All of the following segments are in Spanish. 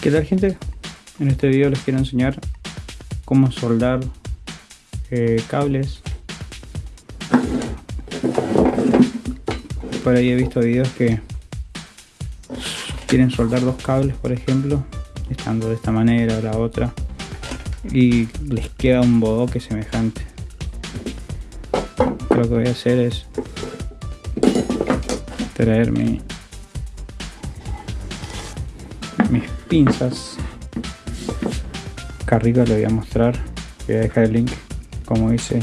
¿Qué tal gente? En este video les quiero enseñar cómo soldar eh, cables por ahí he visto videos que quieren soldar dos cables por ejemplo estando de esta manera o la otra y les queda un bodoque semejante lo que voy a hacer es traer mi, pinzas. Acá arriba le voy a mostrar voy a dejar el link. Como hice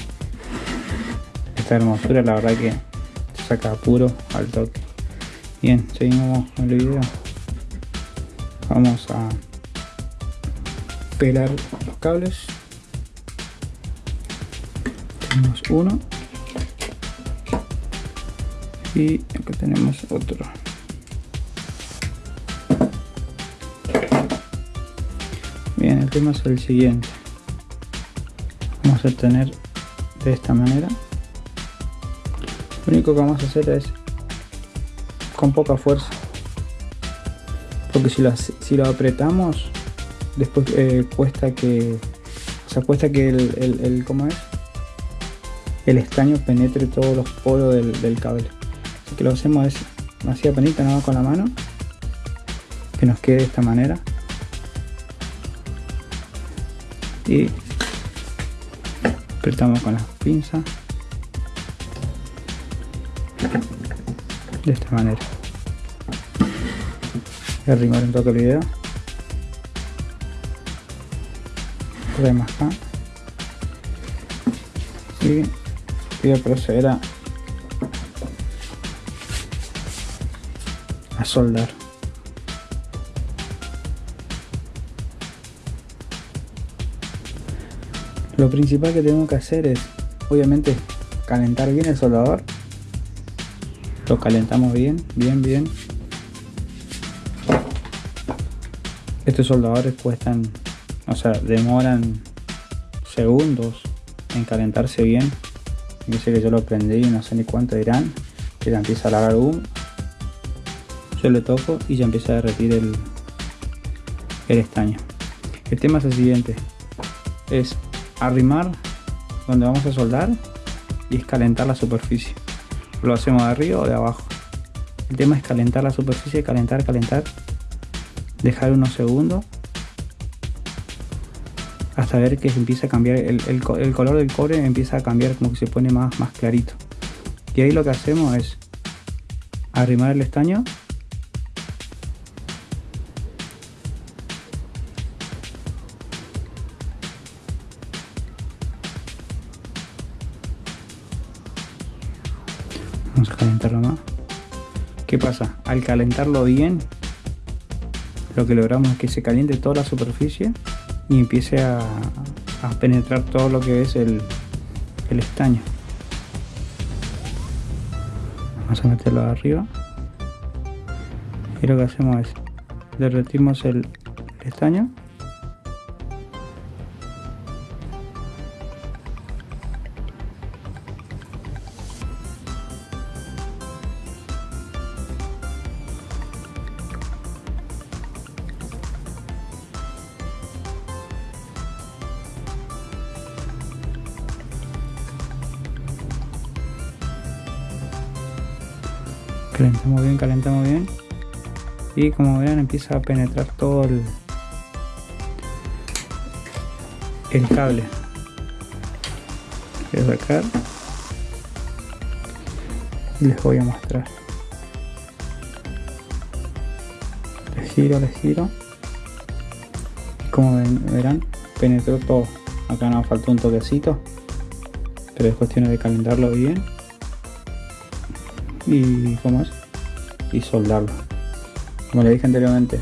esta hermosura la verdad que saca puro al toque. Bien seguimos con el video. Vamos a pelar los cables. Tenemos uno. Y acá tenemos otro tema es el siguiente. Vamos a tener de esta manera. Lo único que vamos a hacer es con poca fuerza. Porque si lo, si lo apretamos después eh, cuesta que o sea cuesta que el, el, ¿cómo es? el estaño penetre todos los poros del, del cable. Así que lo hacemos es así apenas nada con la mano. Que nos quede de esta manera y apretamos con las pinzas de esta manera. A arrimar un toque el video. Más acá. Y voy a proceder a, a soldar lo principal que tengo que hacer es obviamente calentar bien el soldador. Lo calentamos bien bien bien. Estos soldadores cuestan o sea demoran segundos en calentarse bien. Dice que yo lo prendí y no sé ni cuánto dirán que ya empieza a largar humo. Yo le toco y ya empieza a derretir el, el estaño. El tema es el siguiente. Es arrimar donde vamos a soldar y es calentar la superficie. Lo hacemos de arriba o de abajo. El tema es calentar la superficie calentar calentar. Dejar unos segundos hasta ver que empieza a cambiar el, el, color del cobre empieza a cambiar como que se pone más, más clarito. Y ahí lo que hacemos es arrimar el estaño vamos a calentarlo más ¿qué pasa? al calentarlo bien lo que logramos es que se caliente toda la superficie y empiece a, a penetrar todo lo que es el, el estaño. Vamos a meterlo arriba. Y lo que hacemos es derretimos el, el estaño calentamos bien calentamos bien. Y como vean empieza a penetrar todo el, el cable. Voy a sacar. Y les voy a mostrar. Les giro les giro. Y como ven, verán penetró todo. Acá nos faltó un toquecito. Pero es cuestión de calentarlo bien y ¿cómo es? y soldarlo como le dije anteriormente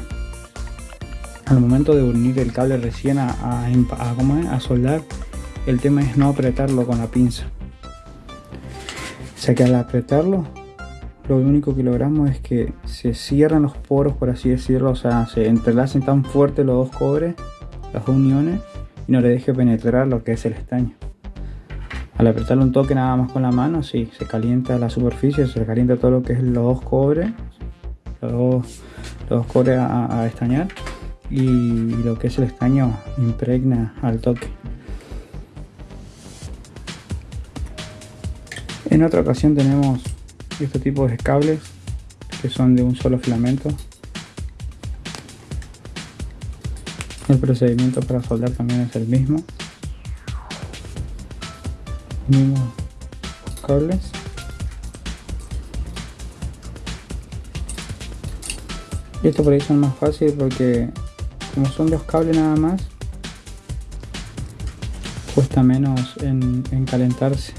al momento de unir el cable recién a, a, a, ¿cómo es? a soldar el tema es no apretarlo con la pinza o sea que al apretarlo lo único que logramos es que se cierran los poros por así decirlo o sea se entrelacen tan fuerte los dos cobres las uniones y no le deje penetrar lo que es el estaño al apretarlo un toque nada más con la mano, sí, se calienta la superficie, se calienta todo lo que es los dos cobres, los dos, los dos cobres a, a estañar y lo que es el estaño impregna al toque. En otra ocasión tenemos este tipo de cables que son de un solo filamento. El procedimiento para soldar también es el mismo. Mismos cables. Y esto por ahí son más fácil porque como son dos cables nada más, cuesta menos en, en calentarse.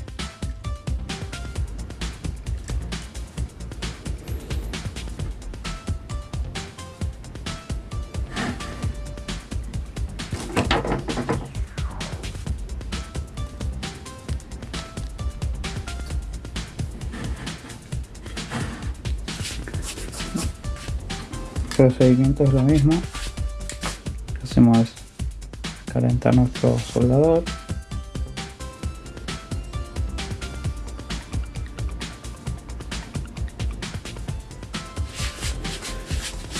Procedimiento es lo mismo. Hacemos calentar nuestro soldador.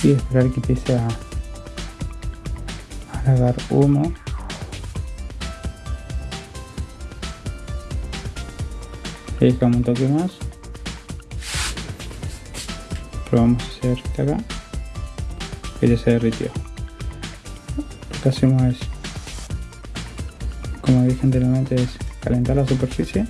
Y esperar que empiece a, a humo. Y dejamos un toque más. Probamos a hacer acá que ya se derritió. Lo que hacemos es como dije anteriormente es calentar la superficie.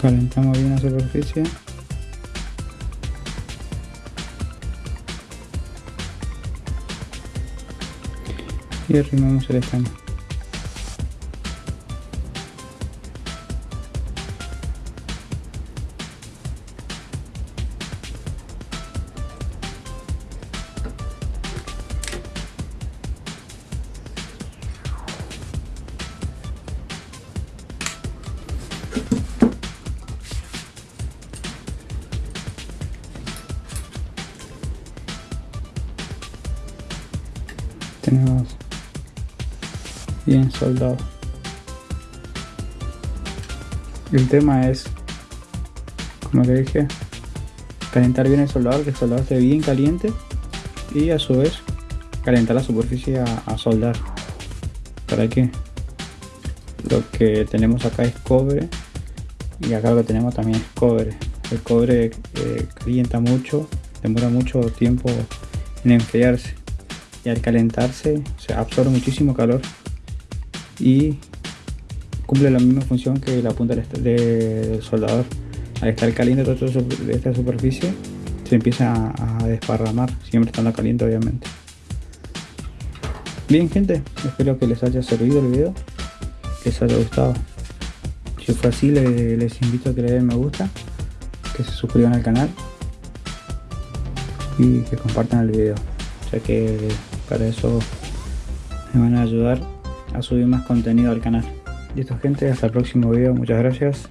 Calentamos bien la superficie y arrimamos el estaño. Bien soldado. El tema es como le dije calentar bien el soldador que el soldador esté bien caliente y a su vez calentar la superficie a, soldar. Para que lo que tenemos acá es cobre y acá lo que tenemos también es cobre. El cobre eh, calienta mucho demora mucho tiempo en enfriarse y al calentarse se absorbe muchísimo calor y cumple la misma función que la punta del soldador. Al estar caliente toda esta superficie se empieza a desparramar, siempre estando caliente obviamente. Bien gente, espero que les haya servido el video, que les haya gustado. Si fue así les, invito a que le den me gusta, que se suscriban al canal y que compartan el video, ya que para eso me van a ayudar a subir más contenido al canal. Listo gente, hasta el próximo video, muchas gracias.